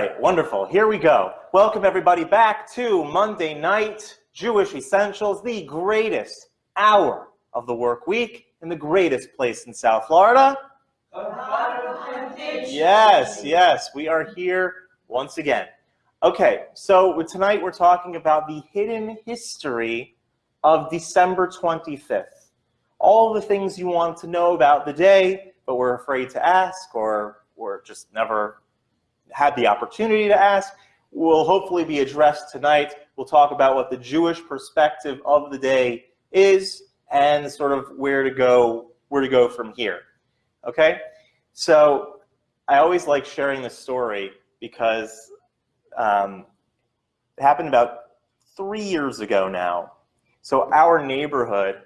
right, wonderful. Here we go. Welcome everybody back to Monday Night Jewish Essentials, the greatest hour of the work week in the greatest place in South Florida. Yes, yes, we are here once again. Okay, so tonight we're talking about the hidden history of December 25th. All the things you want to know about the day, but we're afraid to ask or, or just never had the opportunity to ask will hopefully be addressed tonight. We'll talk about what the Jewish perspective of the day is and sort of where to go, where to go from here. Okay? So I always like sharing this story because um, it happened about three years ago now. So our neighborhood,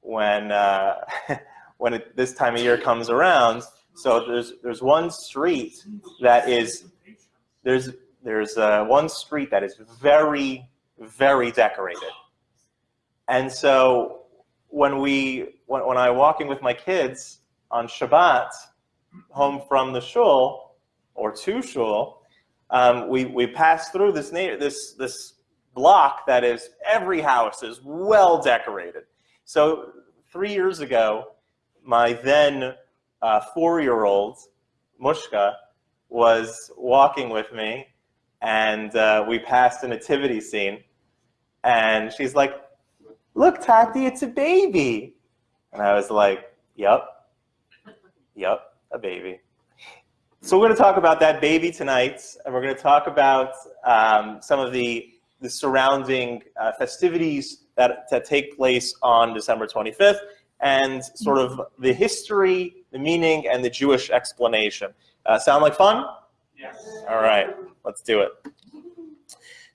when uh, when it, this time of year comes around, so there's there's one street that is there's there's uh, one street that is very very decorated, and so when we when, when I'm walking with my kids on Shabbat home from the shul or to shul, um, we we pass through this this this block that is every house is well decorated. So three years ago, my then uh, four-year-old, Mushka, was walking with me, and uh, we passed a nativity scene, and she's like, look, Tati, it's a baby. And I was like, yep, yep, a baby. So we're going to talk about that baby tonight, and we're going to talk about um, some of the, the surrounding uh, festivities that, that take place on December 25th, and sort of the history, the meaning, and the Jewish explanation. Uh, sound like fun? Yes. All right, let's do it.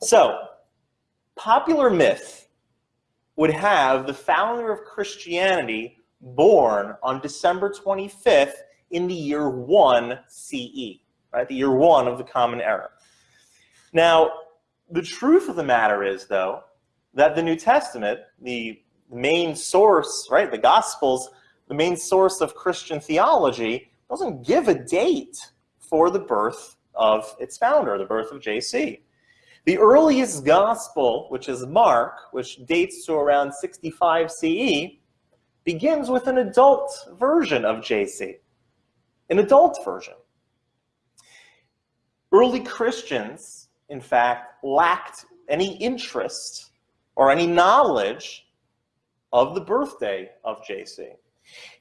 So, popular myth would have the founder of Christianity born on December 25th in the year 1 CE, right? The year 1 of the Common Era. Now, the truth of the matter is, though, that the New Testament, the main source, right, the Gospels, the main source of Christian theology, doesn't give a date for the birth of its founder, the birth of JC. The earliest gospel, which is Mark, which dates to around 65 CE, begins with an adult version of JC, an adult version. Early Christians, in fact, lacked any interest or any knowledge of the birthday of JC.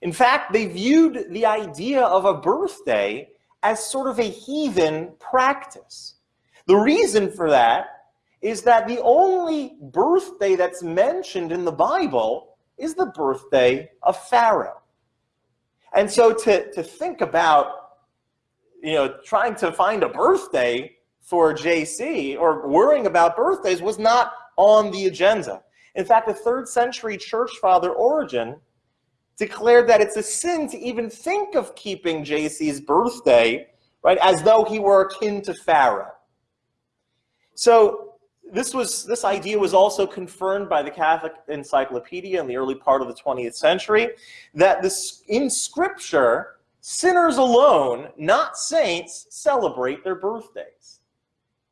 In fact, they viewed the idea of a birthday as sort of a heathen practice. The reason for that is that the only birthday that's mentioned in the Bible is the birthday of Pharaoh. And so to, to think about, you know, trying to find a birthday for JC or worrying about birthdays was not on the agenda. In fact, the third century church father Origen declared that it's a sin to even think of keeping JC's birthday, right, as though he were akin to Pharaoh. So this was this idea was also confirmed by the Catholic Encyclopedia in the early part of the 20th century that this in scripture sinners alone, not saints, celebrate their birthdays.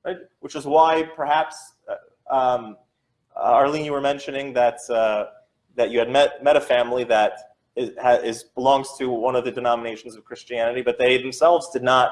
Right? Which is why perhaps uh, um, Arlene, you were mentioning that uh, that you had met met a family that is, is belongs to one of the denominations of Christianity, but they themselves did not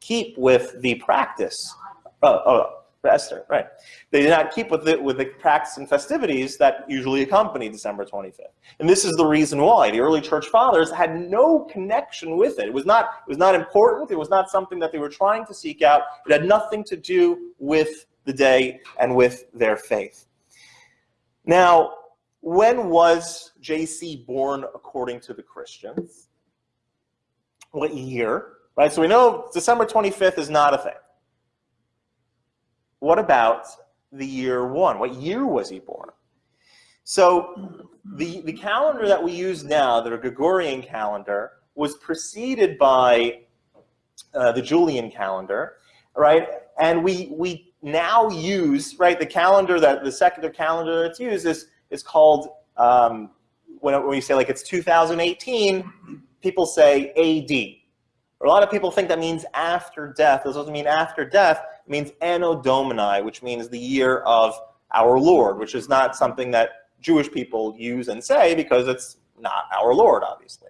keep with the practice. Oh, oh, Esther, right? They did not keep with the with the practice and festivities that usually accompany December 25th. And this is the reason why the early church fathers had no connection with it. It was not it was not important. It was not something that they were trying to seek out. It had nothing to do with the day and with their faith. Now, when was JC born according to the Christians? What year? Right, so we know December 25th is not a thing. What about the year one? What year was he born? So the, the calendar that we use now, the Gregorian calendar, was preceded by uh, the Julian calendar, right? And we, we now use, right, the calendar that the secular calendar that's used is, is called, um, when, when we say like it's 2018, people say AD, A lot of people think that means after death. This doesn't mean after death. It means Anno Domini, which means the year of our Lord, which is not something that Jewish people use and say because it's not our Lord, obviously.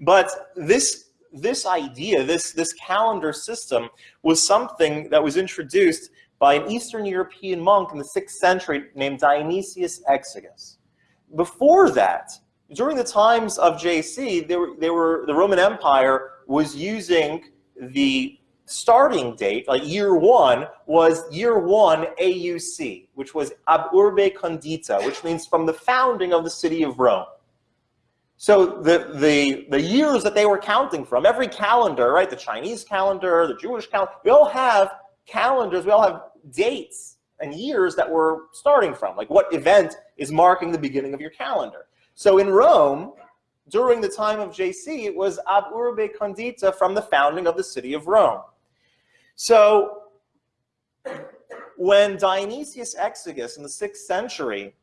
But this, this idea, this, this calendar system was something that was introduced by an Eastern European monk in the 6th century named Dionysius Exiguus. Before that, during the times of JC, they were, they were, the Roman Empire was using the starting date, like year one, was year one AUC, which was ab urbe condita, which means from the founding of the city of Rome. So the, the, the years that they were counting from, every calendar, right, the Chinese calendar, the Jewish calendar, we all have calendars, we all have dates and years that we're starting from, like what event is marking the beginning of your calendar. So in Rome, during the time of JC, it was ab urbe condita from the founding of the city of Rome. So when Dionysius Exiguus in the 6th century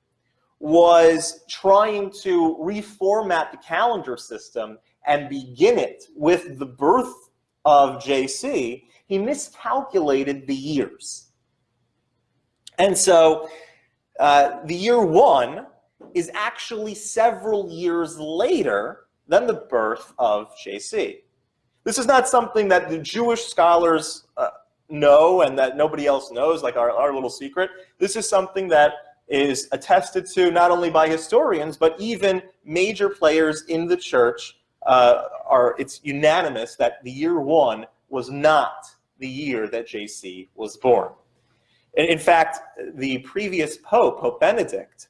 was trying to reformat the calendar system and begin it with the birth of JC, he miscalculated the years. And so uh, the year one is actually several years later than the birth of JC. This is not something that the Jewish scholars uh, know and that nobody else knows, like our, our little secret. This is something that is attested to not only by historians, but even major players in the church uh, are, it's unanimous that the year one was not the year that JC was born. In fact, the previous Pope, Pope Benedict,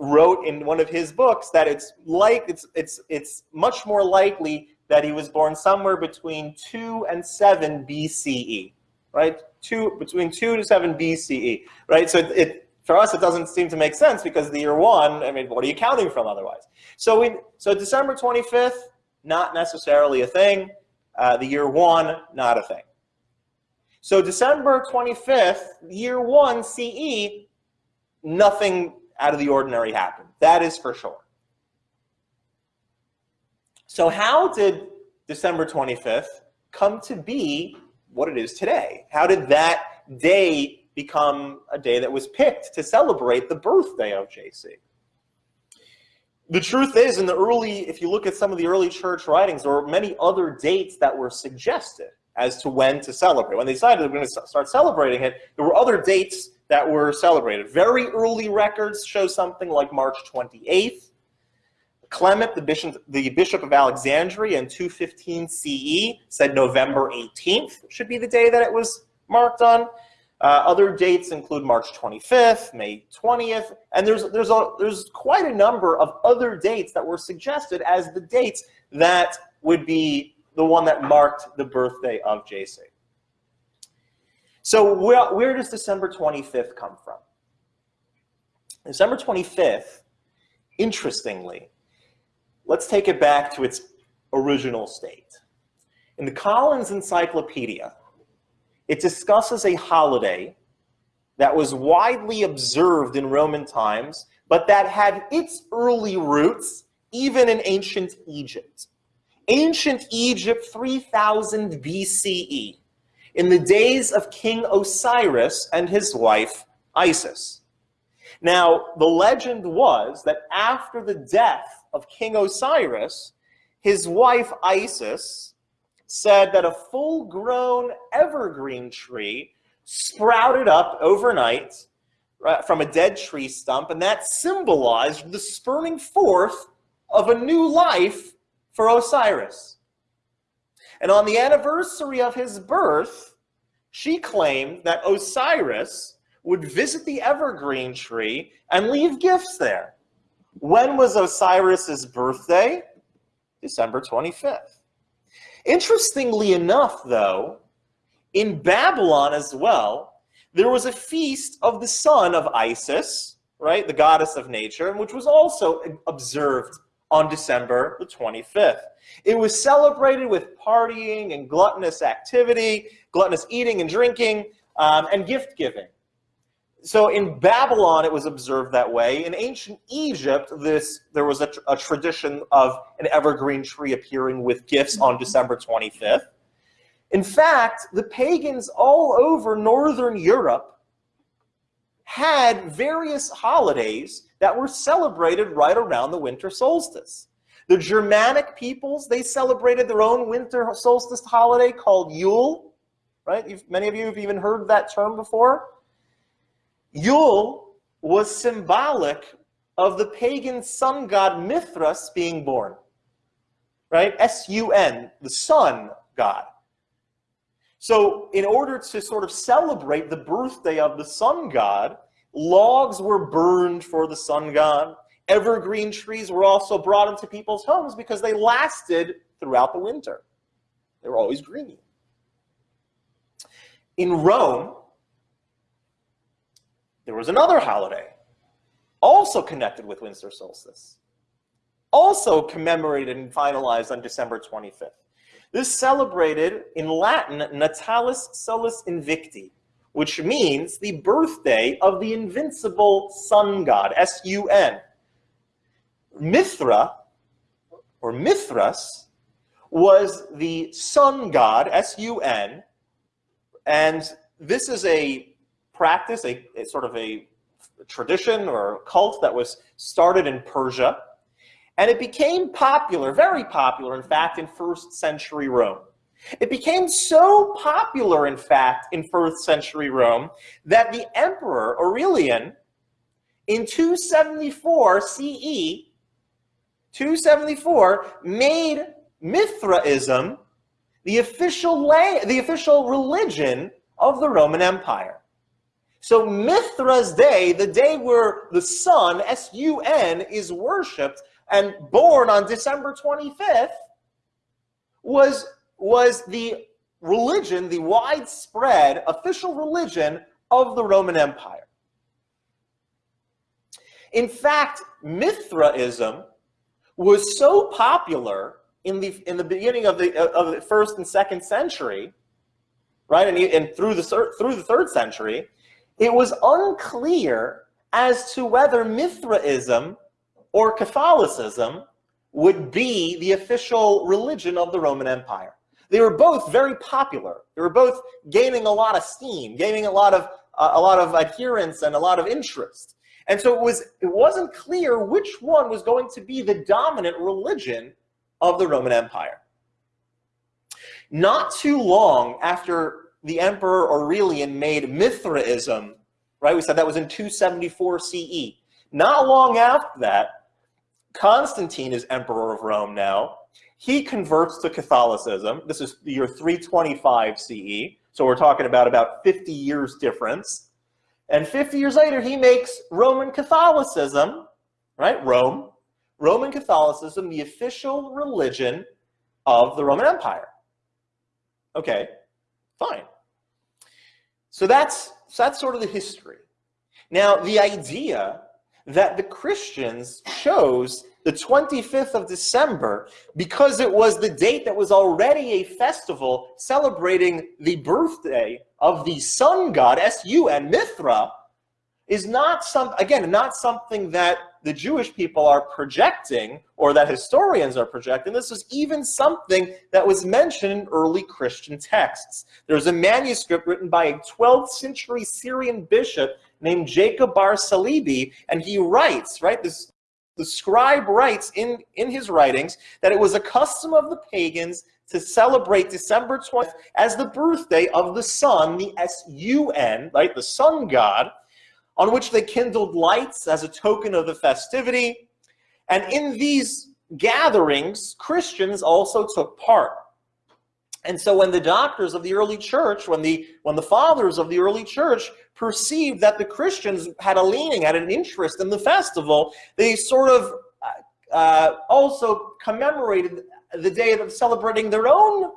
wrote in one of his books that it's like it's it's it's much more likely that he was born somewhere between 2 and 7 BCE, right? Two between 2 to 7 BCE, right? So it, it for us it doesn't seem to make sense because the year 1, I mean, what are you counting from otherwise? So we so December 25th not necessarily a thing. Uh, the year 1 not a thing. So December 25th, year 1 CE, nothing out of the ordinary happened. That is for sure. So how did December 25th come to be what it is today? How did that day become a day that was picked to celebrate the birthday of JC? The truth is, in the early, if you look at some of the early church writings, there were many other dates that were suggested as to when to celebrate. When they decided they were going to start celebrating it, there were other dates that were celebrated. Very early records show something like March 28th. Clement, the bishop, the bishop of Alexandria in 215 CE, said November 18th should be the day that it was marked on. Uh, other dates include March 25th, May 20th, and there's, there's, a, there's quite a number of other dates that were suggested as the dates that would be the one that marked the birthday of JC. So where, where does December 25th come from? December 25th, interestingly, let's take it back to its original state. In the Collins Encyclopedia, it discusses a holiday that was widely observed in Roman times, but that had its early roots even in ancient Egypt. Ancient Egypt, 3000 BCE in the days of King Osiris and his wife Isis. Now, the legend was that after the death of King Osiris, his wife Isis said that a full-grown evergreen tree sprouted up overnight from a dead tree stump, and that symbolized the spurning forth of a new life for Osiris. And on the anniversary of his birth, she claimed that Osiris would visit the evergreen tree and leave gifts there. When was Osiris's birthday? December 25th. Interestingly enough, though, in Babylon as well, there was a feast of the son of Isis, right, the goddess of nature, which was also observed on December the 25th. It was celebrated with partying and gluttonous activity, gluttonous eating and drinking, um, and gift giving. so in Babylon, it was observed that way. In ancient Egypt, this there was a, a tradition of an evergreen tree appearing with gifts on December 25th. In fact, the pagans all over Northern Europe had various holidays that were celebrated right around the winter solstice. The Germanic peoples, they celebrated their own winter solstice holiday called Yule, right? You've, many of you have even heard that term before. Yule was symbolic of the pagan sun god Mithras being born, right? S-U-N, the sun god. So in order to sort of celebrate the birthday of the sun god, logs were burned for the sun god. Evergreen trees were also brought into people's homes because they lasted throughout the winter. They were always green. In Rome, there was another holiday, also connected with winter solstice, also commemorated and finalized on December 25th. This celebrated in Latin Natalis Solis Invicti, which means the birthday of the invincible sun god, S-U-N. Mithra, or Mithras, was the sun god, S-U-N, and this is a practice, a, a sort of a tradition or cult that was started in Persia, and it became popular, very popular, in fact, in first century Rome. It became so popular, in fact, in first century Rome, that the emperor Aurelian, in 274 CE, 274, made Mithraism the official, lay, the official religion of the Roman Empire. So Mithra's day, the day where the sun, S-U-N, is worshipped and born on December 25th, was, was the religion, the widespread official religion of the Roman Empire. In fact, Mithraism was so popular in the, in the beginning of the, of the first and second century, right, and, and through, the, through the third century, it was unclear as to whether Mithraism or Catholicism would be the official religion of the Roman Empire. They were both very popular. They were both gaining a lot of steam, gaining a lot of uh, a lot of adherence and a lot of interest. And so it was it wasn't clear which one was going to be the dominant religion of the Roman Empire. Not too long after the Emperor Aurelian made Mithraism, right? We said that was in 274 CE. Not long after that, Constantine is Emperor of Rome now. He converts to Catholicism. This is the year 325 CE. So we're talking about about 50 years difference. And 50 years later, he makes Roman Catholicism, right? Rome, Roman Catholicism, the official religion of the Roman Empire. Okay, fine. So that's, so that's sort of the history. Now, the idea that the Christians chose the 25th of December because it was the date that was already a festival celebrating the birthday of the sun god, S-U-N, Mithra, is not some, again, not something that the Jewish people are projecting or that historians are projecting. This was even something that was mentioned in early Christian texts. There's a manuscript written by a 12th century Syrian bishop named Jacob Bar Salibi, and he writes, right, this the scribe writes in, in his writings that it was a custom of the pagans to celebrate December 20th as the birthday of the sun, the S-U-N, right, the sun god, on which they kindled lights as a token of the festivity. And in these gatherings, Christians also took part. And so when the doctors of the early church, when the, when the fathers of the early church perceived that the Christians had a leaning, had an interest in the festival, they sort of uh, uh also commemorated the day of celebrating their own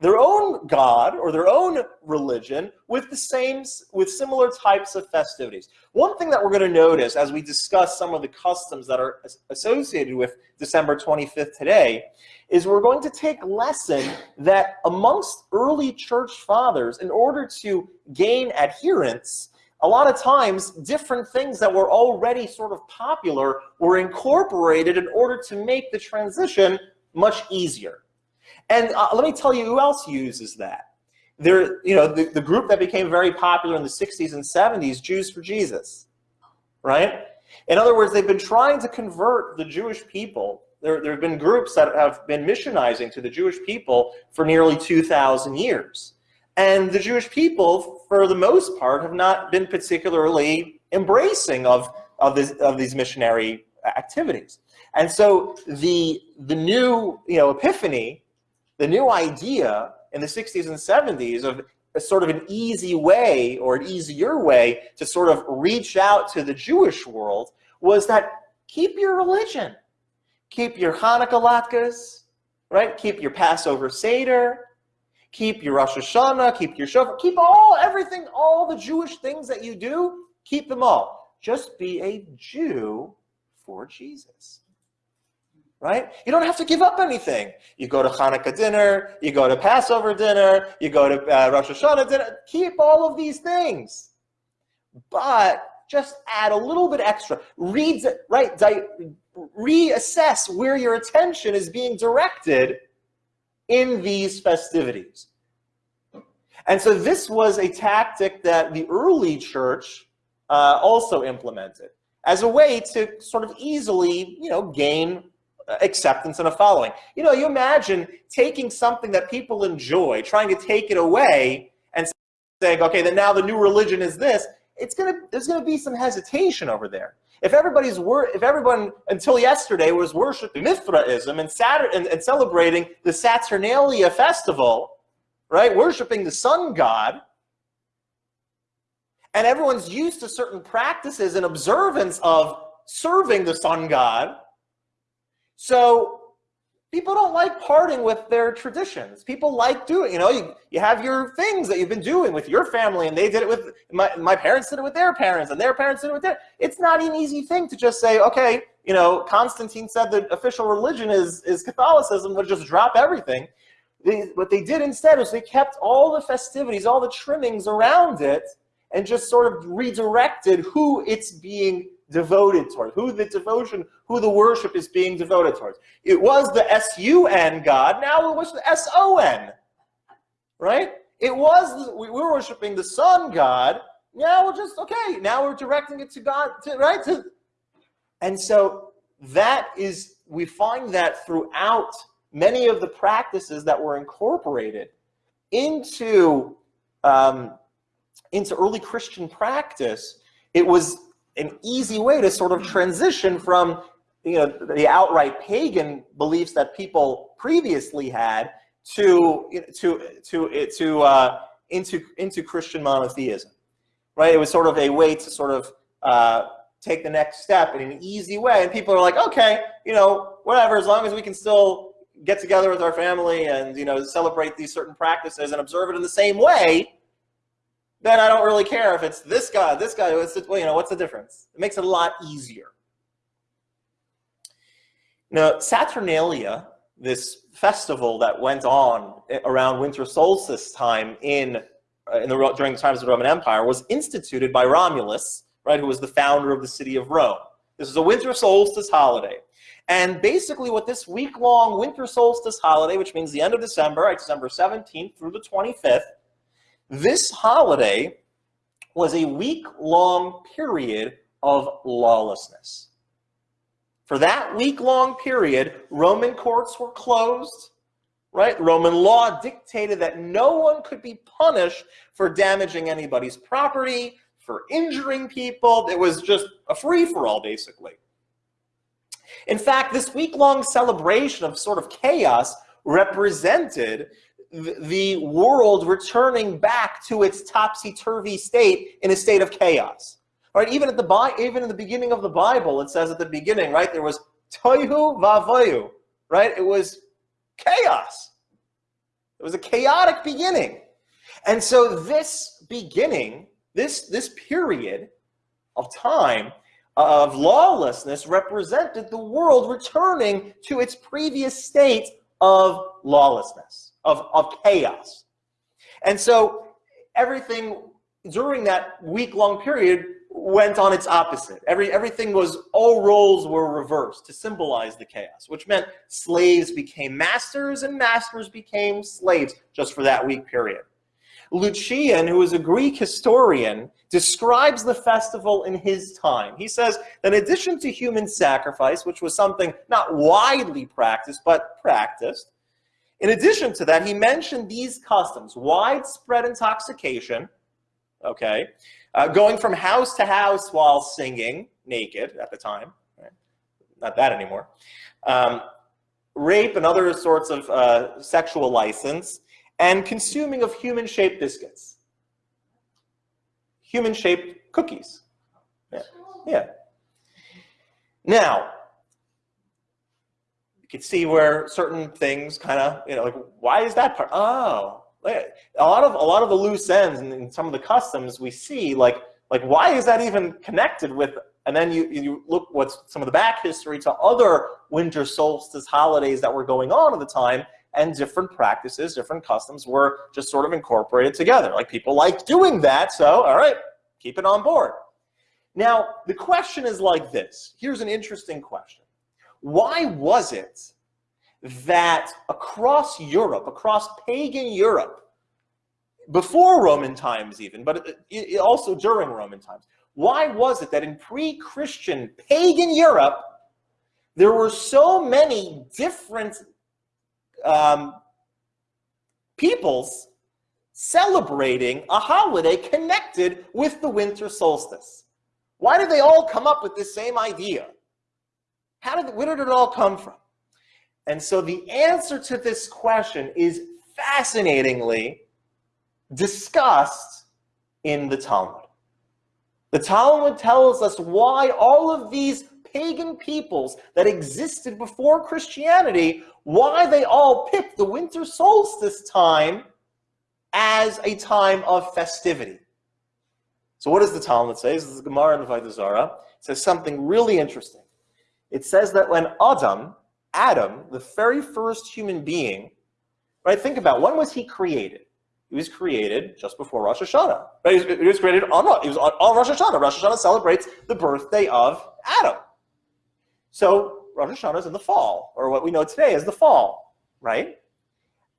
their own god or their own religion with the same with similar types of festivities. One thing that we're going to notice as we discuss some of the customs that are associated with December 25th today is we're going to take lesson that amongst early church fathers in order to gain adherence a lot of times different things that were already sort of popular were incorporated in order to make the transition much easier. And uh, let me tell you who else uses that. There, you know, the, the group that became very popular in the 60s and 70s, Jews for Jesus, right? In other words, they've been trying to convert the Jewish people. There, there have been groups that have been missionizing to the Jewish people for nearly 2,000 years. And the Jewish people, for the most part, have not been particularly embracing of, of, this, of these missionary activities. And so the, the new you know, epiphany, the new idea in the 60s and 70s of a sort of an easy way or an easier way to sort of reach out to the Jewish world was that keep your religion. Keep your Hanukkah latkes, right? Keep your Passover Seder, keep your Rosh Hashanah, keep your Shofar, keep all, everything, all the Jewish things that you do, keep them all. Just be a Jew for Jesus. Right? You don't have to give up anything. You go to Hanukkah dinner, you go to Passover dinner, you go to uh, Rosh Hashanah dinner. Keep all of these things. But just add a little bit extra. Read, right, reassess where your attention is being directed in these festivities. And so this was a tactic that the early church uh, also implemented as a way to sort of easily, you know, gain acceptance and a following. You know, you imagine taking something that people enjoy, trying to take it away and saying, okay, then now the new religion is this. It's gonna, there's gonna be some hesitation over there. If everybody's wor if everyone until yesterday was worshiping Mithraism and, Saturn and, and celebrating the Saturnalia festival, right, worshiping the sun god, and everyone's used to certain practices and observance of serving the sun god, so people don't like parting with their traditions. People like doing, you know, you, you have your things that you've been doing with your family and they did it with, my, my parents did it with their parents and their parents did it with their, it's not an easy thing to just say, okay, you know, Constantine said the official religion is, is Catholicism, but just drop everything. They, what they did instead was they kept all the festivities, all the trimmings around it and just sort of redirected who it's being devoted towards, who the devotion, who the worship is being devoted towards. It was the S-U-N God, now it was the S-O-N, right? It was, we were worshiping the sun God, now we're just, okay, now we're directing it to God, to, right? To, and so that is, we find that throughout many of the practices that were incorporated into, um, into early Christian practice, it was an easy way to sort of transition from you know the outright pagan beliefs that people previously had to to to to uh, into into Christian monotheism, right? It was sort of a way to sort of uh, take the next step in an easy way, and people are like, okay, you know, whatever, as long as we can still get together with our family and you know celebrate these certain practices and observe it in the same way, then I don't really care if it's this guy, this guy, the, well, you know, what's the difference? It makes it a lot easier. Now, Saturnalia, this festival that went on around winter solstice time in, uh, in the, during the times of the Roman Empire, was instituted by Romulus, right, who was the founder of the city of Rome. This is a winter solstice holiday. And basically what this week-long winter solstice holiday, which means the end of December, right, December 17th through the 25th, this holiday was a week-long period of lawlessness. For that week-long period, Roman courts were closed, right? Roman law dictated that no one could be punished for damaging anybody's property, for injuring people. It was just a free-for-all, basically. In fact, this week-long celebration of sort of chaos represented the world returning back to its topsy-turvy state in a state of chaos. Right? Even at the even in the beginning of the Bible, it says at the beginning, right, there was tohu vavohu, right? It was chaos. It was a chaotic beginning. And so this beginning, this, this period of time of lawlessness represented the world returning to its previous state of lawlessness of, of chaos. And so everything during that week-long period, went on its opposite. Every, everything was, all roles were reversed to symbolize the chaos, which meant slaves became masters and masters became slaves just for that week period. Lucian, who is a Greek historian, describes the festival in his time. He says that in addition to human sacrifice, which was something not widely practiced, but practiced, in addition to that, he mentioned these customs, widespread intoxication, okay, uh, going from house to house while singing, naked at the time, right? not that anymore, um, rape and other sorts of uh, sexual license, and consuming of human-shaped biscuits. Human-shaped cookies. Yeah. yeah. Now, you can see where certain things kind of, you know, like, why is that part? Oh, a lot of a lot of the loose ends and some of the customs we see, like like why is that even connected with? And then you you look what's some of the back history to other winter solstice holidays that were going on at the time, and different practices, different customs were just sort of incorporated together. Like people like doing that, so all right, keep it on board. Now the question is like this. Here's an interesting question: Why was it that across Europe, across pagan Europe, before Roman times even, but also during Roman times, why was it that in pre-Christian pagan Europe, there were so many different um, peoples celebrating a holiday connected with the winter solstice? Why did they all come up with this same idea? How did, where did it all come from? And so the answer to this question is fascinatingly discussed in the Talmud. The Talmud tells us why all of these pagan peoples that existed before Christianity, why they all picked the winter solstice time as a time of festivity. So what does the Talmud say? This is the Gemara in the Avodah It says something really interesting. It says that when Adam, Adam, the very first human being, right? Think about when was he created? He was created just before Rosh Hashanah. Right? He was created on? He was on, on Rosh Hashanah. Rosh Hashanah celebrates the birthday of Adam. So Rosh Hashanah is in the fall, or what we know today as the fall, right?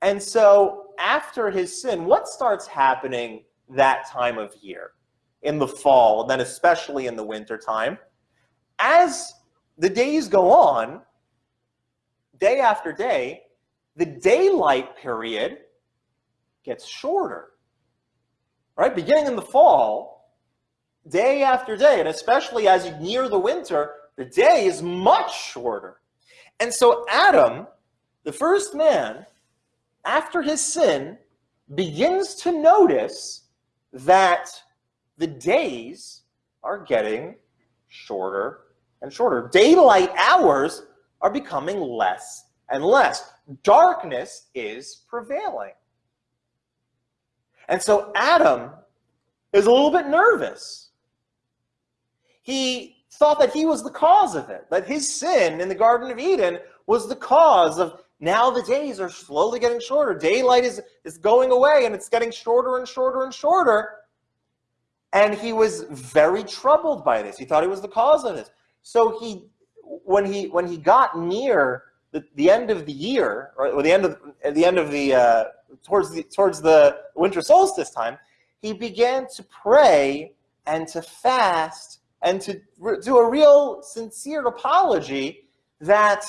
And so after his sin, what starts happening that time of year? In the fall, and then especially in the winter time. As the days go on, day after day, the daylight period gets shorter. Right? Beginning in the fall, day after day, and especially as you near the winter, the day is much shorter. And so Adam, the first man, after his sin, begins to notice that the days are getting shorter and shorter. Daylight hours are becoming less and less. Darkness is prevailing. And so Adam is a little bit nervous. He thought that he was the cause of it, that his sin in the Garden of Eden was the cause of now the days are slowly getting shorter. Daylight is, is going away and it's getting shorter and shorter and shorter. And he was very troubled by this. He thought he was the cause of this. So he when he when he got near the, the end of the year, or the end of the end of the uh, towards the towards the winter solstice time, he began to pray and to fast and to do a real sincere apology that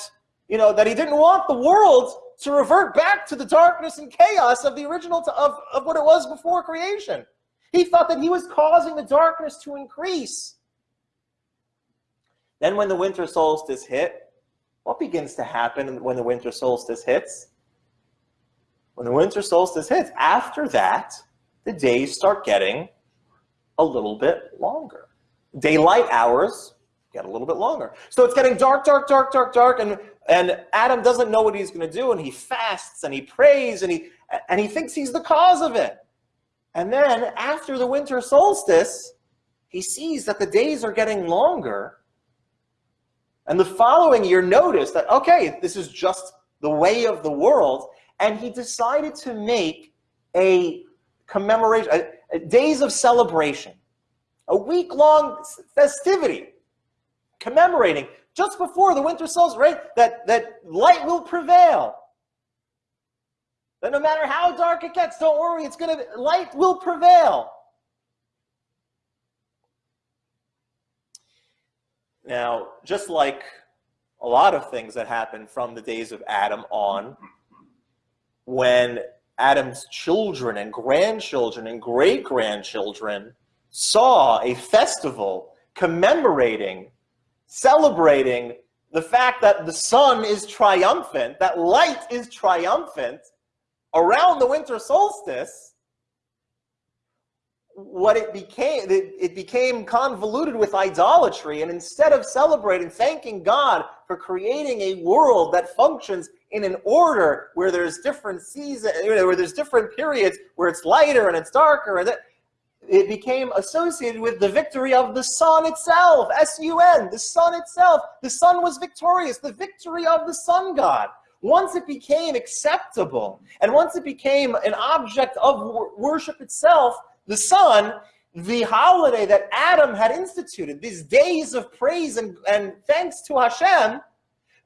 you know that he didn't want the world to revert back to the darkness and chaos of the original of, of what it was before creation. He thought that he was causing the darkness to increase. Then when the winter solstice hit, what begins to happen when the winter solstice hits? When the winter solstice hits, after that, the days start getting a little bit longer. Daylight hours get a little bit longer. So it's getting dark, dark, dark, dark, dark, and, and Adam doesn't know what he's going to do, and he fasts, and he prays, and he, and he thinks he's the cause of it. And then after the winter solstice, he sees that the days are getting longer, and the following year noticed that, okay, this is just the way of the world. And he decided to make a commemoration, a, days of celebration, a week-long festivity commemorating just before the winter solstice, right? That, that light will prevail. That no matter how dark it gets, don't worry, it's gonna light will prevail. Now, just like a lot of things that happened from the days of Adam on, when Adam's children and grandchildren and great grandchildren saw a festival commemorating, celebrating the fact that the sun is triumphant, that light is triumphant around the winter solstice, what it became, it became convoluted with idolatry. And instead of celebrating, thanking God for creating a world that functions in an order where there's different seasons, where there's different periods, where it's lighter and it's darker, and it became associated with the victory of the sun itself, S-U-N, the sun itself. The sun was victorious, the victory of the sun god. Once it became acceptable, and once it became an object of worship itself, the sun, the holiday that Adam had instituted, these days of praise and, and thanks to Hashem,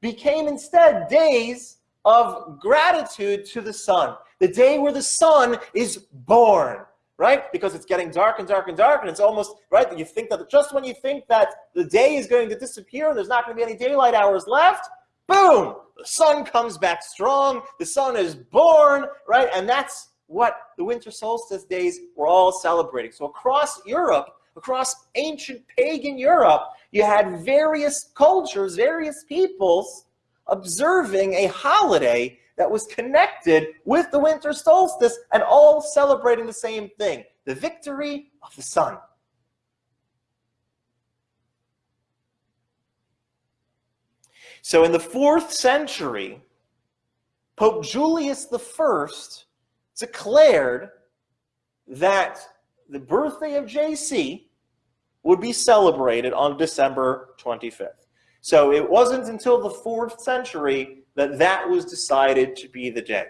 became instead days of gratitude to the sun. The day where the sun is born, right? Because it's getting dark and dark and dark, and it's almost, right? You think that just when you think that the day is going to disappear and there's not going to be any daylight hours left, boom, the sun comes back strong, the sun is born, right? And that's what the winter solstice days were all celebrating. So across Europe, across ancient pagan Europe, you had various cultures, various peoples observing a holiday that was connected with the winter solstice and all celebrating the same thing, the victory of the sun. So in the fourth century, Pope Julius I declared that the birthday of JC would be celebrated on December 25th. So it wasn't until the fourth century that that was decided to be the day.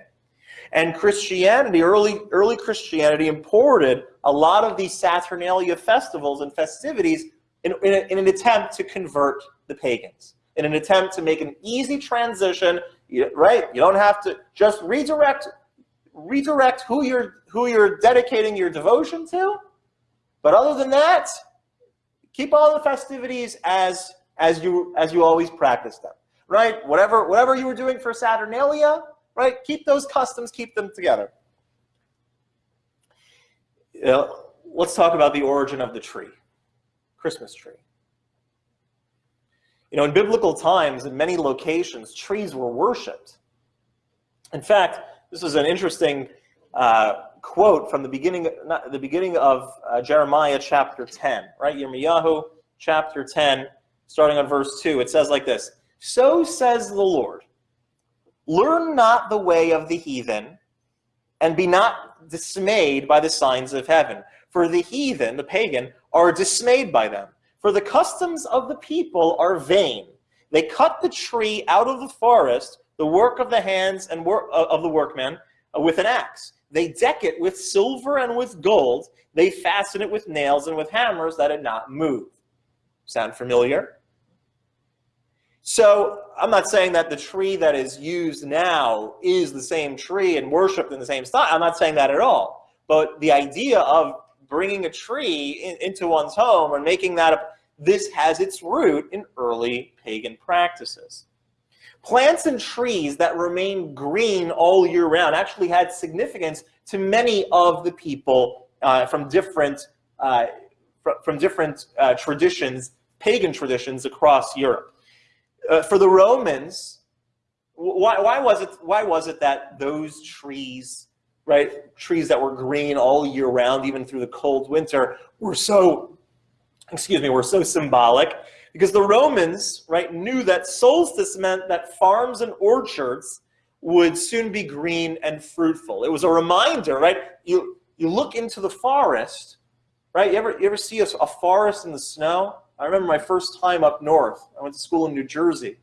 And Christianity, early, early Christianity imported a lot of these Saturnalia festivals and festivities in, in, a, in, an attempt to convert the pagans, in an attempt to make an easy transition, right? You don't have to just redirect redirect who you're who you're dedicating your devotion to. But other than that, keep all the festivities as as you as you always practice them. Right? Whatever whatever you were doing for Saturnalia, right? Keep those customs, keep them together. You know, let's talk about the origin of the tree, Christmas tree. You know, in biblical times, in many locations, trees were worshipped. In fact, this is an interesting uh, quote from the beginning, not, the beginning of uh, Jeremiah chapter 10, right? Yirmiyahu chapter 10, starting on verse 2. It says like this, So says the Lord, learn not the way of the heathen, and be not dismayed by the signs of heaven. For the heathen, the pagan, are dismayed by them. For the customs of the people are vain. They cut the tree out of the forest the work of the hands and work uh, of the workman uh, with an axe. They deck it with silver and with gold. They fasten it with nails and with hammers that it not move. Sound familiar? So I'm not saying that the tree that is used now is the same tree and worshipped in the same style. I'm not saying that at all. But the idea of bringing a tree in, into one's home and making that, this has its root in early pagan practices. Plants and trees that remain green all year round actually had significance to many of the people uh, from different, uh, fr from different uh, traditions, pagan traditions across Europe. Uh, for the Romans, why, why, was it, why was it that those trees, right, trees that were green all year round, even through the cold winter, were so, excuse me, were so symbolic? Because the Romans, right, knew that solstice meant that farms and orchards would soon be green and fruitful. It was a reminder, right? You, you look into the forest, right? You ever, you ever see a, a forest in the snow? I remember my first time up north. I went to school in New Jersey.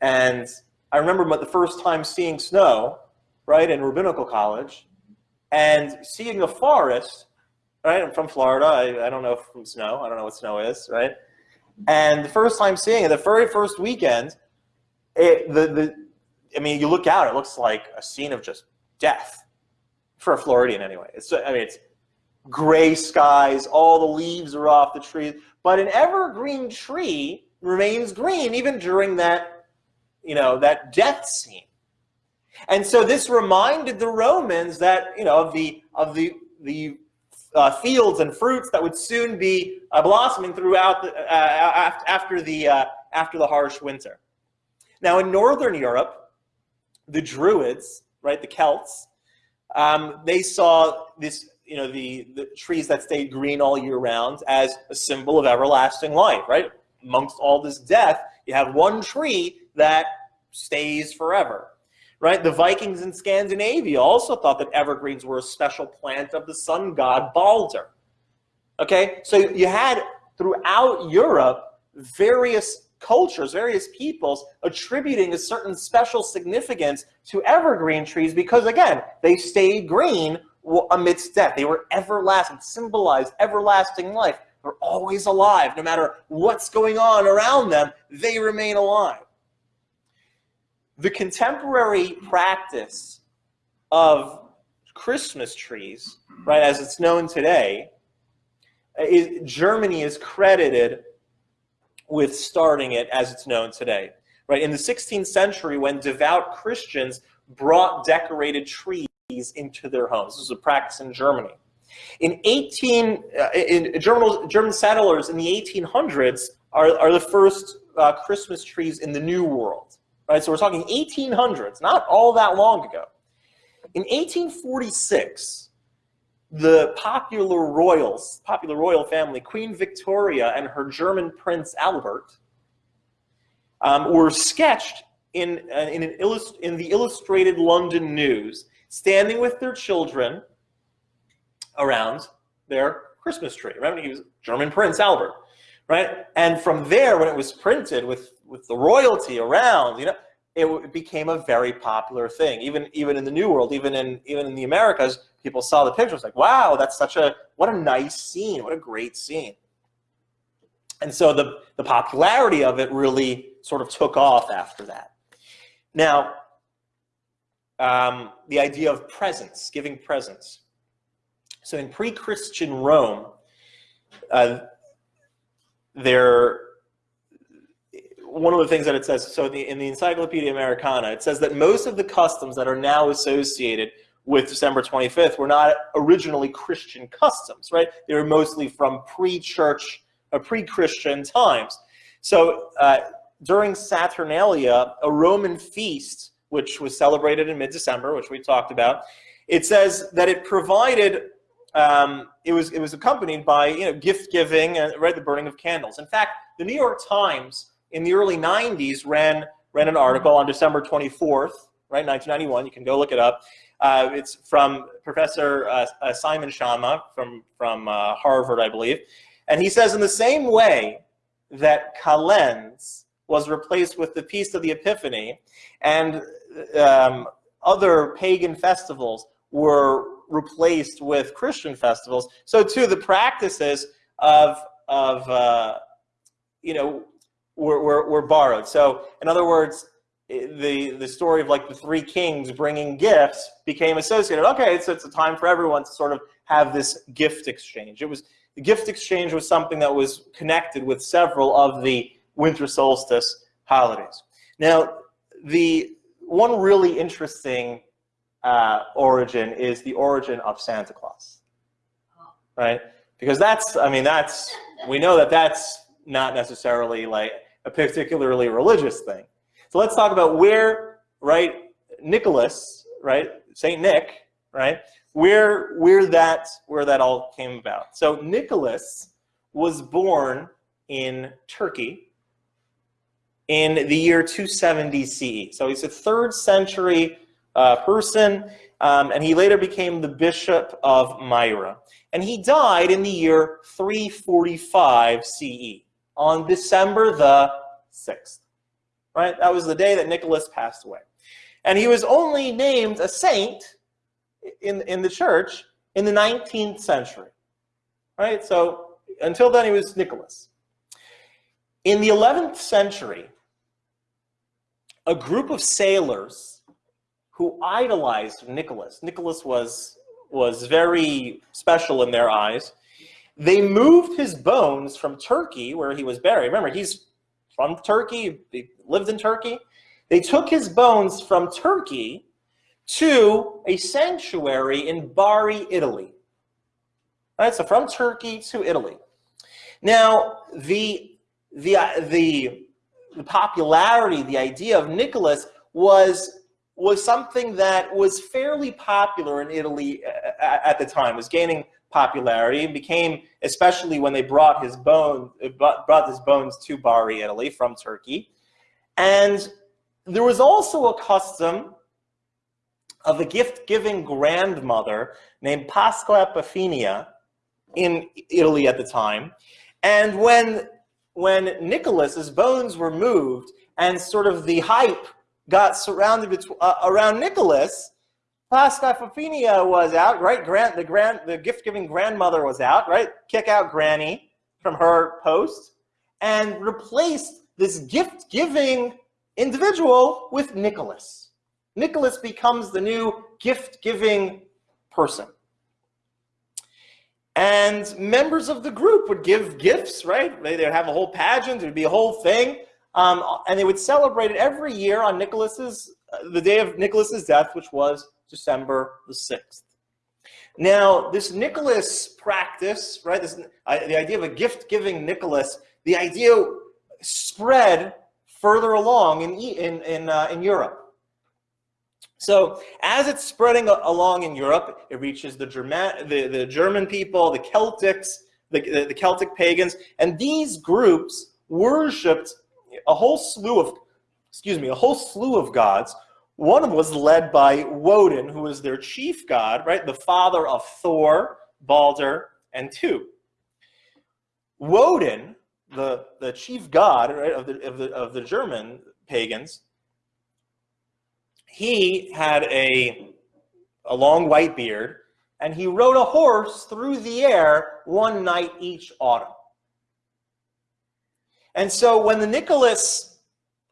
And I remember the first time seeing snow, right, in rabbinical college, and seeing a forest right? I'm from Florida. I, I don't know from snow. I don't know what snow is, right? And the first time seeing it, the very first weekend, it, the, the, I mean, you look out, it looks like a scene of just death for a Floridian anyway. It's, I mean, it's gray skies, all the leaves are off the trees, but an evergreen tree remains green even during that, you know, that death scene. And so this reminded the Romans that, you know, of the, of the, the uh, fields and fruits that would soon be uh, blossoming throughout the, uh, after, the, uh, after the harsh winter. Now in Northern Europe, the Druids, right, the Celts, um, they saw this, you know, the, the trees that stayed green all year round as a symbol of everlasting life, right? Amongst all this death, you have one tree that stays forever right? The Vikings in Scandinavia also thought that evergreens were a special plant of the sun god Balder. Okay, so you had throughout Europe various cultures, various peoples attributing a certain special significance to evergreen trees because, again, they stayed green amidst death. They were everlasting, symbolized everlasting life. They're always alive. No matter what's going on around them, they remain alive the contemporary practice of Christmas trees, right, as it's known today, is, Germany is credited with starting it as it's known today. Right, in the 16th century, when devout Christians brought decorated trees into their homes. This was a practice in Germany. In 18, uh, in German, German settlers in the 1800s are, are the first uh, Christmas trees in the New World right? So we're talking 1800s, not all that long ago. In 1846, the popular royals, popular royal family, Queen Victoria and her German Prince Albert, um, were sketched in, uh, in, in the Illustrated London News, standing with their children around their Christmas tree. Remember, he was German Prince Albert, right? And from there, when it was printed with with the royalty around, you know, it became a very popular thing. Even even in the New World, even in even in the Americas, people saw the pictures like, wow, that's such a what a nice scene, what a great scene. And so the the popularity of it really sort of took off after that. Now, um, the idea of presents, giving presents. So in pre-Christian Rome, uh, there one of the things that it says, so in the, in the Encyclopedia Americana, it says that most of the customs that are now associated with December 25th were not originally Christian customs, right? They were mostly from pre-church, uh, pre-Christian times. So uh, during Saturnalia, a Roman feast, which was celebrated in mid-December, which we talked about, it says that it provided, um, it was it was accompanied by you know gift giving and right the burning of candles. In fact, the New York Times in the early 90s ran, ran an article on December 24th, right, 1991. You can go look it up. Uh, it's from Professor uh, uh, Simon Schama from, from uh, Harvard, I believe. And he says in the same way that Kalends was replaced with the Feast of the Epiphany and um, other pagan festivals were replaced with Christian festivals, so too the practices of, of uh, you know, were, were, were borrowed. So in other words, the, the story of like the three kings bringing gifts became associated. Okay, so it's a time for everyone to sort of have this gift exchange. It was the gift exchange was something that was connected with several of the winter solstice holidays. Now, the one really interesting uh, origin is the origin of Santa Claus, right? Because that's, I mean, that's, we know that that's not necessarily like a particularly religious thing. So let's talk about where, right, Nicholas, right, Saint Nick, right, where where that where that all came about. So Nicholas was born in Turkey in the year 270 CE. So he's a third century uh, person, um, and he later became the bishop of Myra. And he died in the year 345 CE on December the 6th. Right? That was the day that Nicholas passed away. And he was only named a saint in, in the church in the 19th century. right? So until then, he was Nicholas. In the 11th century, a group of sailors who idolized Nicholas, Nicholas was, was very special in their eyes, they moved his bones from Turkey, where he was buried. Remember, he's from Turkey, he lived in Turkey. They took his bones from Turkey to a sanctuary in Bari, Italy. All right, so from Turkey to Italy. Now, the, the, the, the popularity, the idea of Nicholas was, was something that was fairly popular in Italy uh, at, at the time, was gaining popularity and became, especially when they brought his bones, uh, brought his bones to Bari, Italy from Turkey. And there was also a custom of a gift-giving grandmother named Pasqua Epiphania in Italy at the time. And when, when Nicholas's bones were moved and sort of the hype got surrounded uh, around Nicholas, Epiphania was out, right? Grant, the, grand, the gift-giving grandmother was out, right? Kick out Granny from her post and replaced this gift-giving individual with Nicholas. Nicholas becomes the new gift-giving person. And members of the group would give gifts, right? They'd have a whole pageant, it would be a whole thing. Um, and they would celebrate it every year on Nicholas's, uh, the day of Nicholas's death, which was December the 6th. Now, this Nicholas practice, right, this, uh, the idea of a gift-giving Nicholas, the idea spread further along in, in, in, uh, in Europe. So as it's spreading along in Europe, it reaches the German, the, the German people, the Celtics, the, the, Celtic pagans, and these groups worshipped a whole slew of, excuse me, a whole slew of gods. One of them was led by Woden, who was their chief god, right? The father of Thor, Balder, and Tu. Woden, the, the chief god right, of, the, of, the, of the German pagans, he had a, a long white beard, and he rode a horse through the air one night each autumn. And so when the Nicholas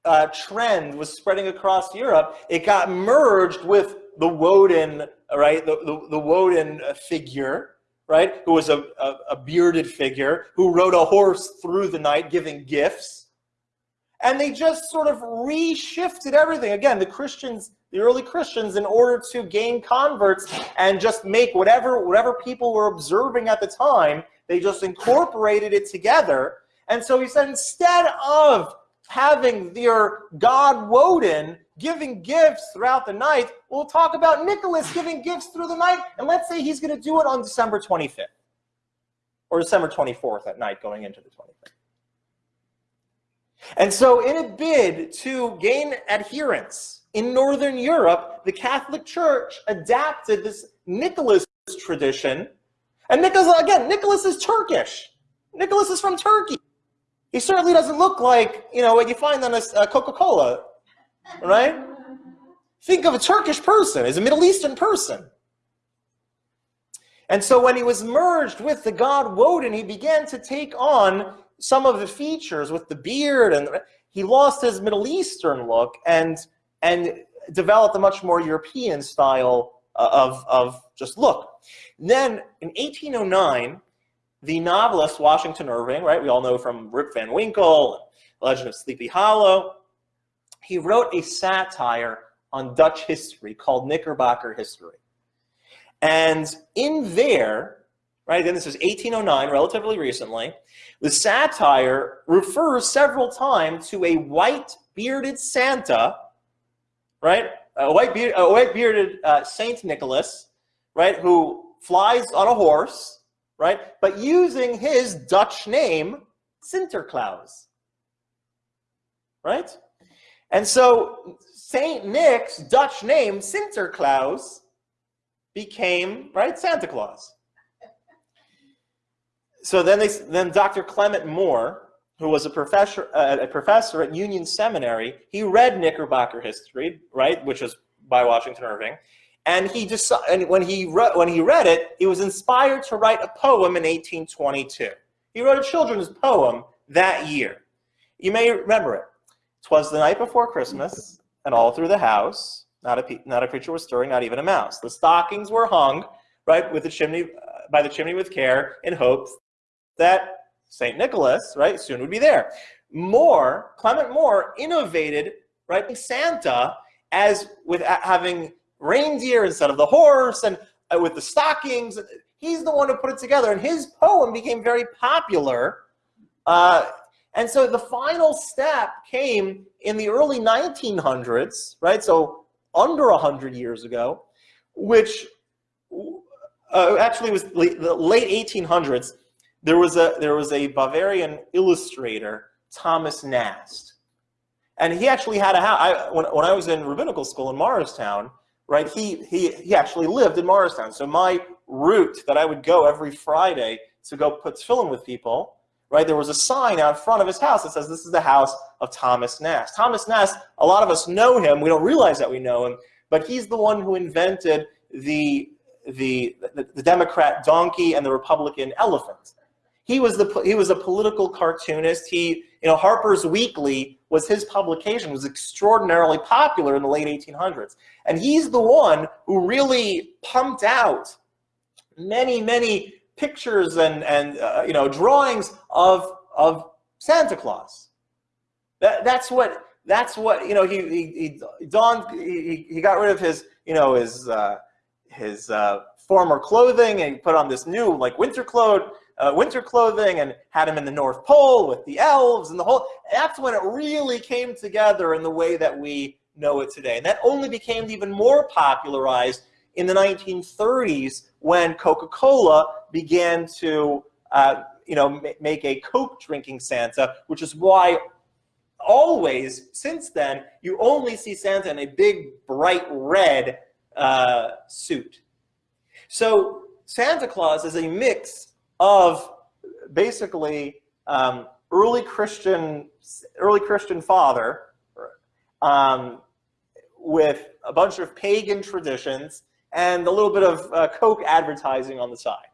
uh, trend was spreading across Europe, it got merged with the Woden, right, the, the, the Woden figure, right, who was a, a, a bearded figure, who rode a horse through the night giving gifts and they just sort of reshifted everything. Again, the Christians, the early Christians, in order to gain converts and just make whatever, whatever people were observing at the time, they just incorporated it together. And so he said, instead of having their god Woden giving gifts throughout the night, we'll talk about Nicholas giving gifts through the night, and let's say he's going to do it on December 25th or December 24th at night going into the 25th. And so in a bid to gain adherence in Northern Europe, the Catholic Church adapted this Nicholas tradition. And Nicholas, again, Nicholas is Turkish. Nicholas is from Turkey. He certainly doesn't look like, you know, what you find on a, a Coca-Cola, right? Think of a Turkish person as a Middle Eastern person. And so when he was merged with the god Woden, he began to take on some of the features with the beard and he lost his Middle Eastern look and and developed a much more European style uh, of, of just look. then in 1809, the novelist Washington Irving, right, we all know from Rip Van Winkle, Legend of Sleepy Hollow, he wrote a satire on Dutch history called Knickerbocker History. And in there, right? Then this is 1809, relatively recently. The satire refers several times to a white bearded Santa, right? A white, beard, a white bearded uh, Saint Nicholas, right? Who flies on a horse, right? But using his Dutch name, Sinterklaas, right? And so Saint Nick's Dutch name, Sinterklaas, became, right, Santa Claus so then they then Dr. Clement Moore, who was a professor uh, a professor at Union Seminary, he read Knickerbocker history, right, which was by Washington Irving, And he just and when he re- when he read it, he was inspired to write a poem in 1822. He wrote a children's poem that year. You may remember it. Twas the night before Christmas, and all through the house, not a not a creature was stirring, not even a mouse. The stockings were hung right with the chimney uh, by the chimney with care, in hopes that Saint Nicholas right soon would be there. More Clement Moore innovated right Santa as with having reindeer instead of the horse and uh, with the stockings. He's the one who put it together, and his poem became very popular. Uh, and so the final step came in the early 1900s, right? So under 100 years ago, which uh, actually was the late 1800s. There was a there was a Bavarian illustrator, Thomas Nast, and he actually had a house. I, when when I was in rabbinical school in Morristown, right? He he he actually lived in Morristown. So my route that I would go every Friday to go put film with people, right? There was a sign out front of his house that says, "This is the house of Thomas Nast." Thomas Nast. A lot of us know him. We don't realize that we know him, but he's the one who invented the the, the, the Democrat donkey and the Republican elephant. He was the he was a political cartoonist. He you know Harper's Weekly was his publication was extraordinarily popular in the late 1800s, and he's the one who really pumped out many many pictures and and uh, you know drawings of of Santa Claus. That that's what that's what you know he he he donned he, he got rid of his you know his uh, his uh, former clothing and put on this new like winter clothes uh, winter clothing and had him in the North Pole with the elves and the whole. That's when it really came together in the way that we know it today. And that only became even more popularized in the 1930s when Coca-Cola began to, uh, you know, make a Coke drinking Santa, which is why always since then you only see Santa in a big bright red uh, suit. So Santa Claus is a mix of basically um, early Christian, early Christian father um, with a bunch of pagan traditions and a little bit of uh, Coke advertising on the side.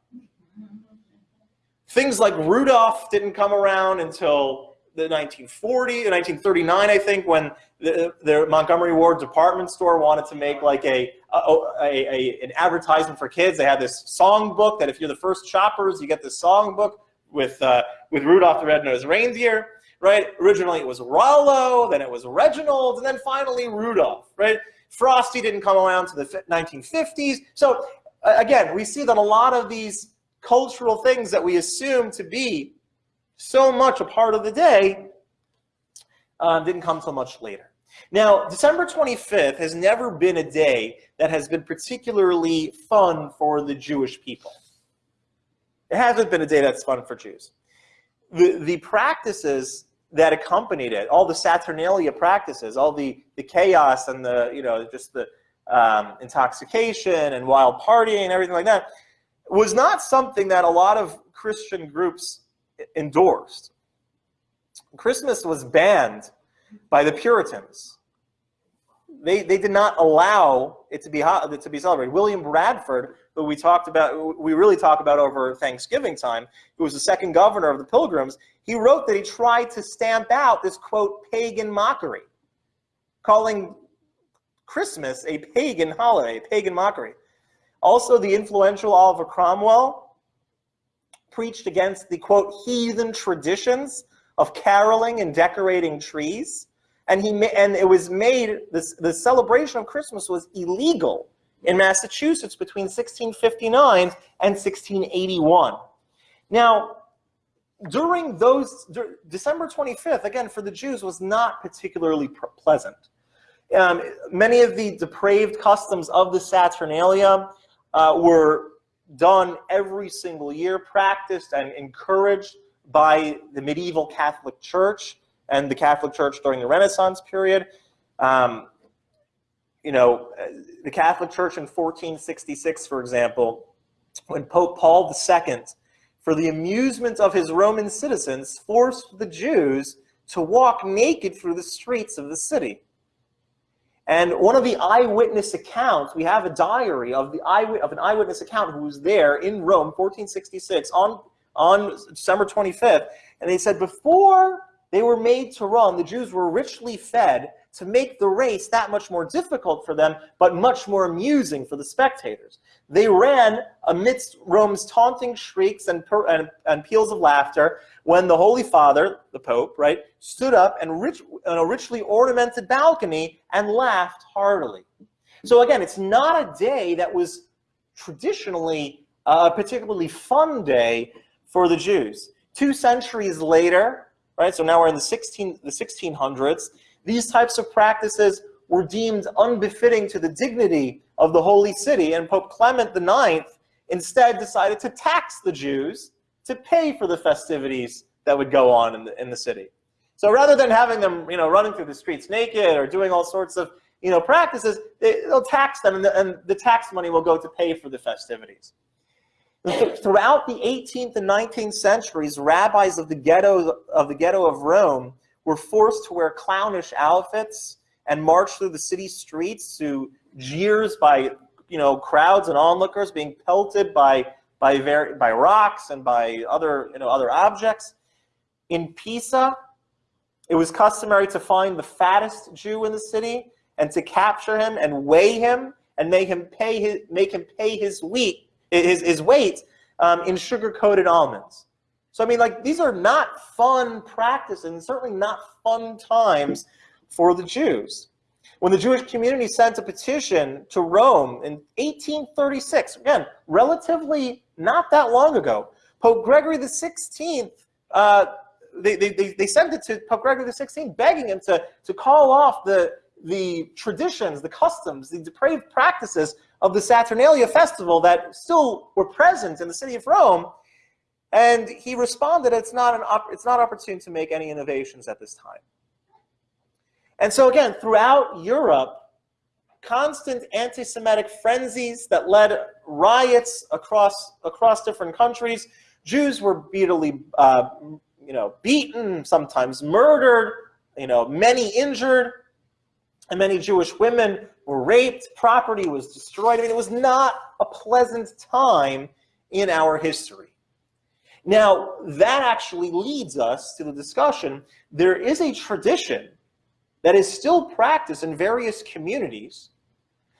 Things like Rudolph didn't come around until the 1940, 1939, I think, when the, the Montgomery Ward department store wanted to make like a, a, a, a, an advertisement for kids. They had this song book that if you're the first shoppers, you get this song book with uh, with Rudolph the Red-Nosed Reindeer, right? Originally it was Rollo, then it was Reginald, and then finally Rudolph, right? Frosty didn't come around to the 1950s. So again, we see that a lot of these cultural things that we assume to be so much a part of the day uh, didn't come so much later. Now, December 25th has never been a day that has been particularly fun for the Jewish people. It hasn't been a day that's fun for Jews. The, the practices that accompanied it, all the Saturnalia practices, all the, the chaos and the, you know, just the um, intoxication and wild partying and everything like that, was not something that a lot of Christian groups endorsed. Christmas was banned by the Puritans. They, they did not allow it to be to be celebrated. William Bradford, who we talked about, we really talk about over Thanksgiving time, who was the second governor of the Pilgrims, he wrote that he tried to stamp out this quote pagan mockery, calling Christmas a pagan holiday, a pagan mockery. Also, the influential Oliver Cromwell preached against the quote heathen traditions of caroling and decorating trees. And he and it was made this the celebration of Christmas was illegal in Massachusetts between 1659 and 1681. Now, during those December 25th, again for the Jews, was not particularly pleasant. Um, many of the depraved customs of the Saturnalia uh, were done every single year, practiced and encouraged by the medieval Catholic Church and the Catholic Church during the Renaissance period. Um, you know, the Catholic Church in 1466, for example, when Pope Paul II, for the amusement of his Roman citizens, forced the Jews to walk naked through the streets of the city. And one of the eyewitness accounts, we have a diary of the of an eyewitness account who was there in Rome, 1466, on, on December 25th. And they said before they were made to run, the Jews were richly fed to make the race that much more difficult for them, but much more amusing for the spectators. They ran amidst Rome's taunting shrieks and, and, and peals of laughter when the Holy Father, the Pope, right, stood up and rich, on a richly ornamented balcony and laughed heartily. So again, it's not a day that was traditionally a particularly fun day for the Jews. Two centuries later, right, so now we're in the, 16, the 1600s, these types of practices were deemed unbefitting to the dignity of the Holy City, and Pope Clement IX instead decided to tax the Jews to pay for the festivities that would go on in the, in the city. So rather than having them, you know, running through the streets naked or doing all sorts of, you know, practices, they, will tax them, and the, and the tax money will go to pay for the festivities. Throughout the 18th and 19th centuries, rabbis of the ghetto of the ghetto of Rome were forced to wear clownish outfits and march through the city streets to jeers by you know crowds and onlookers being pelted by by very by rocks and by other you know other objects. In Pisa, it was customary to find the fattest Jew in the city and to capture him and weigh him and make him pay his make him pay his wheat his his weight um, in sugar coated almonds. So I mean, like these are not fun practices and certainly not fun times for the Jews. When the Jewish community sent a petition to Rome in 1836, again, relatively not that long ago, Pope Gregory XVI, uh, they, they, they sent it to Pope Gregory XVI begging him to, to call off the, the traditions, the customs, the depraved practices of the Saturnalia festival that still were present in the city of Rome and he responded, it's not, an it's not opportune to make any innovations at this time. And so again, throughout Europe, constant anti-Semitic frenzies that led riots across, across different countries. Jews were brutally uh, you know, beaten, sometimes murdered, you know, many injured, and many Jewish women were raped, property was destroyed. I mean, it was not a pleasant time in our history. Now, that actually leads us to the discussion. There is a tradition that is still practiced in various communities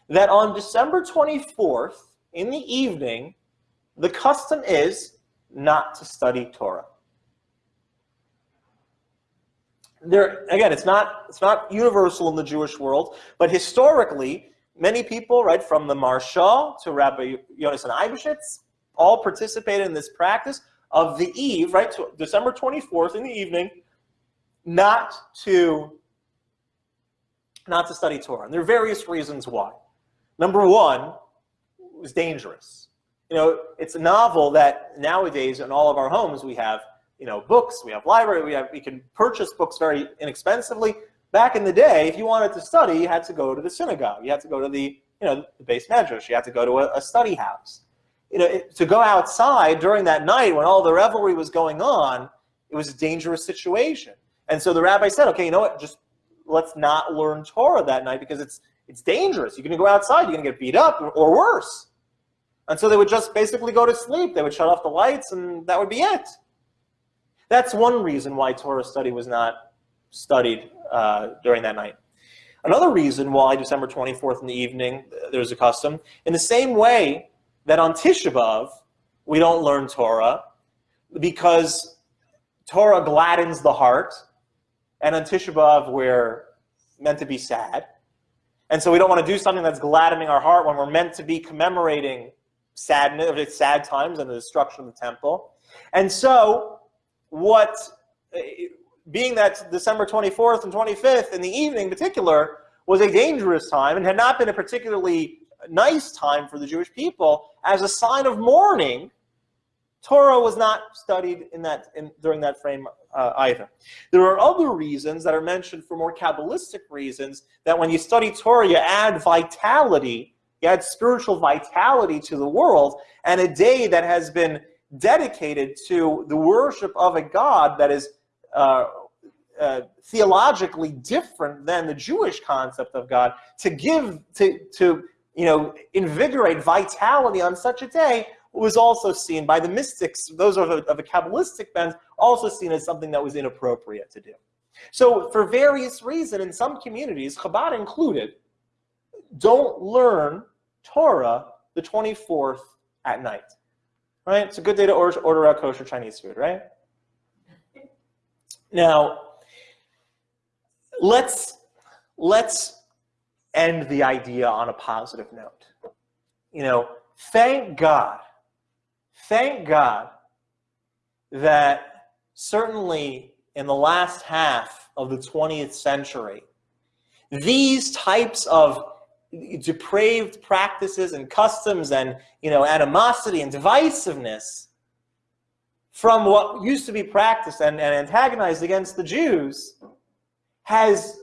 that on December 24th in the evening, the custom is not to study Torah. There, again, it's not, it's not universal in the Jewish world, but historically, many people, right, from the Maharshal to Rabbi Yonasan Eibeshitz, all participated in this practice of the eve, right, to December 24th in the evening, not to not to study Torah. And there are various reasons why. Number one, it was dangerous. You know, it's a novel that nowadays in all of our homes we have, you know, books, we have library, we have we can purchase books very inexpensively. Back in the day, if you wanted to study, you had to go to the synagogue. You had to go to the, you know, the beis medrash. You had to go to a, a study house you know, it, to go outside during that night when all the revelry was going on, it was a dangerous situation. And so the rabbi said, okay, you know what, just let's not learn Torah that night because it's it's dangerous. You're going to go outside, you're going to get beat up or worse. And so they would just basically go to sleep. They would shut off the lights and that would be it. That's one reason why Torah study was not studied uh, during that night. Another reason why December 24th in the evening, there's a custom, in the same way that on Tisha B'Av, we don't learn Torah because Torah gladdens the heart, and on Tisha B'Av, we're meant to be sad. And so we don't want to do something that's gladdening our heart when we're meant to be commemorating sadness, sad times and the destruction of the temple. And so what, eh, being that December 24th and 25th in the evening in particular was a dangerous time and had not been a particularly nice time for the Jewish people as a sign of mourning, Torah was not studied in that in, during that frame uh, either. There are other reasons that are mentioned for more Kabbalistic reasons that when you study Torah, you add vitality, you add spiritual vitality to the world, and a day that has been dedicated to the worship of a God that is uh, uh, theologically different than the Jewish concept of God, to give, to, to you know, invigorate vitality on such a day was also seen by the mystics, those of a, of a Kabbalistic bent, also seen as something that was inappropriate to do. So for various reasons, in some communities, Chabad included, don't learn Torah the 24th at night. Right? It's a good day to order, order out kosher Chinese food, right? Now, let's let's end the idea on a positive note. You know, thank God, thank God that certainly in the last half of the 20th century, these types of depraved practices and customs and you know animosity and divisiveness from what used to be practiced and, and antagonized against the Jews has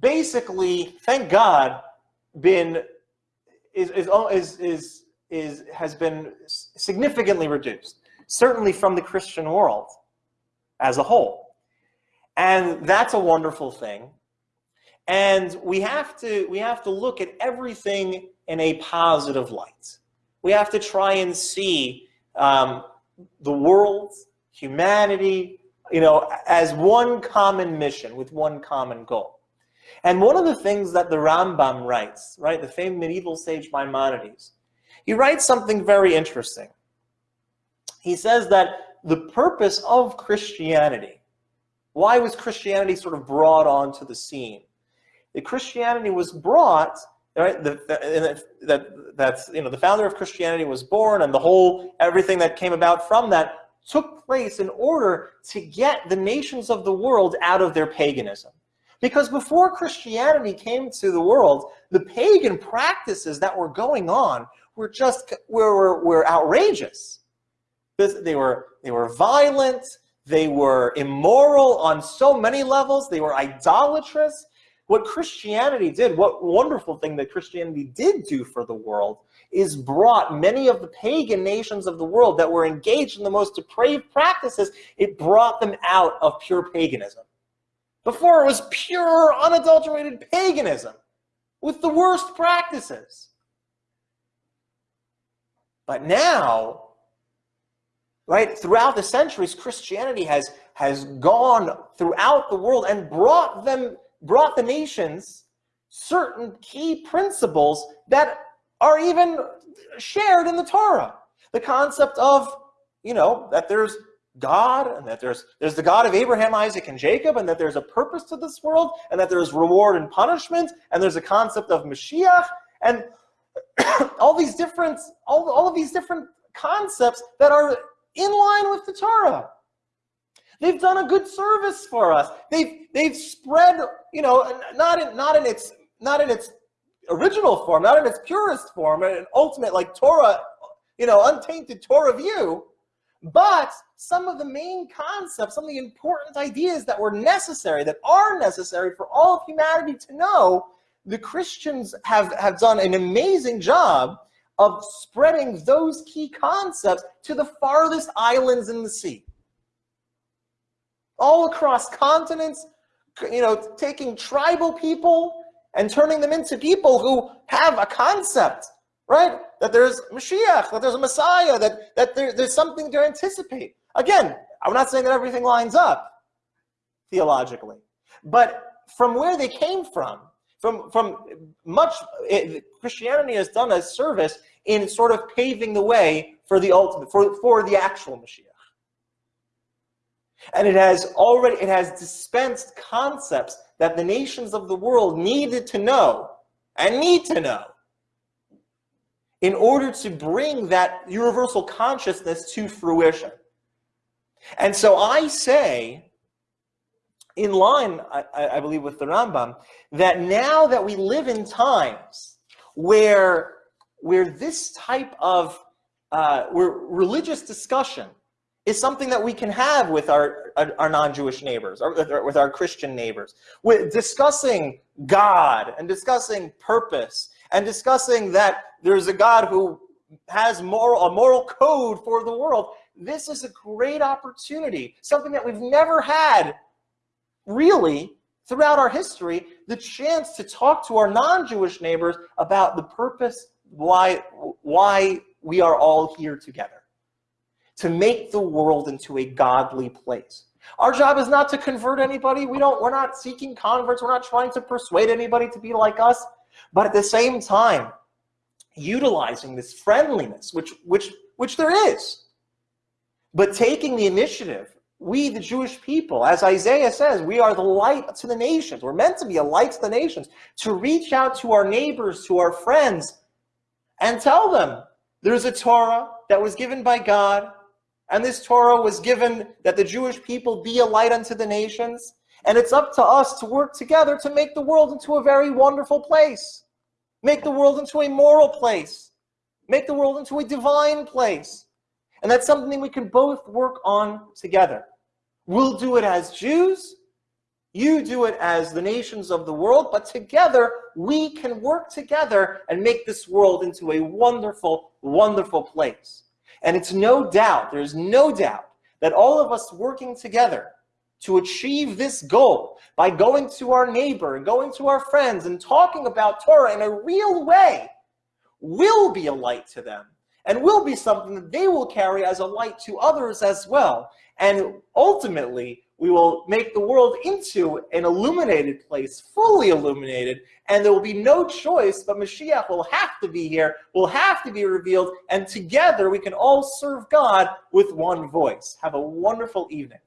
basically, thank God, been is is is is, is has been significantly reduced, certainly from the Christian world as a whole. And that's a wonderful thing. And we have to we have to look at everything in a positive light. We have to try and see um, the world, humanity, you know, as one common mission with one common goal. And one of the things that the Rambam writes, right, the famed medieval sage Maimonides, he writes something very interesting. He says that the purpose of Christianity, why was Christianity sort of brought onto the scene? The Christianity was brought right? The, that that's you know the founder of Christianity was born, and the whole everything that came about from that took place in order to get the nations of the world out of their paganism. Because before Christianity came to the world, the pagan practices that were going on were just we were, were outrageous. They were, they were violent, they were immoral on so many levels, they were idolatrous, what Christianity did, what wonderful thing that Christianity did do for the world, is brought many of the pagan nations of the world that were engaged in the most depraved practices, it brought them out of pure paganism. Before it was pure, unadulterated paganism with the worst practices. But now, right, throughout the centuries, Christianity has, has gone throughout the world and brought them brought the nations certain key principles that are even shared in the Torah. The concept of, you know, that there's God and that there's there's the God of Abraham, Isaac, and Jacob, and that there's a purpose to this world, and that there's reward and punishment, and there's a concept of Mashiach, and all these different all, all of these different concepts that are in line with the Torah. They've done a good service for us. They've they've spread, you know, not in not in its not in its original form, not in its purest form, an ultimate like Torah, you know, untainted Torah view, but some of the main concepts, some of the important ideas that were necessary, that are necessary for all of humanity to know, the Christians have, have done an amazing job of spreading those key concepts to the farthest islands in the sea all across continents, you know, taking tribal people and turning them into people who have a concept, right? That there's Mashiach, that there's a Messiah, that, that there, there's something to anticipate. Again, I'm not saying that everything lines up theologically, but from where they came from, from, from much, it, Christianity has done a service in sort of paving the way for the ultimate, for, for the actual Mashiach. And it has already, it has dispensed concepts that the nations of the world needed to know and need to know in order to bring that universal consciousness to fruition. And so I say, in line, I, I, believe, with the Rambam, that now that we live in times where, where this type of uh, where religious discussion is something that we can have with our, our, non-Jewish neighbors, or with our Christian neighbors. With discussing God and discussing purpose and discussing that there's a God who has moral, a moral code for the world. This is a great opportunity, something that we've never had really, throughout our history, the chance to talk to our non-Jewish neighbors about the purpose why, why we are all here together. To make the world into a godly place. Our job is not to convert anybody. We don't, we're not seeking converts. We're not trying to persuade anybody to be like us. But at the same time, utilizing this friendliness, which, which, which there is, but taking the initiative, we, the Jewish people, as Isaiah says, we are the light to the nations. We're meant to be a light to the nations, to reach out to our neighbors, to our friends, and tell them there's a Torah that was given by God and this Torah was given that the Jewish people be a light unto the nations. And it's up to us to work together to make the world into a very wonderful place. Make the world into a moral place. Make the world into a divine place. And that's something we can both work on together. We'll do it as Jews. You do it as the nations of the world. But together, we can work together and make this world into a wonderful, wonderful place. And it's no doubt, there's no doubt, that all of us working together to achieve this goal by going to our neighbor and going to our friends and talking about Torah in a real way will be a light to them and will be something that they will carry as a light to others as well. And ultimately, we will make the world into an illuminated place, fully illuminated, and there will be no choice, but Mashiach will have to be here, will have to be revealed, and together we can all serve God with one voice. Have a wonderful evening.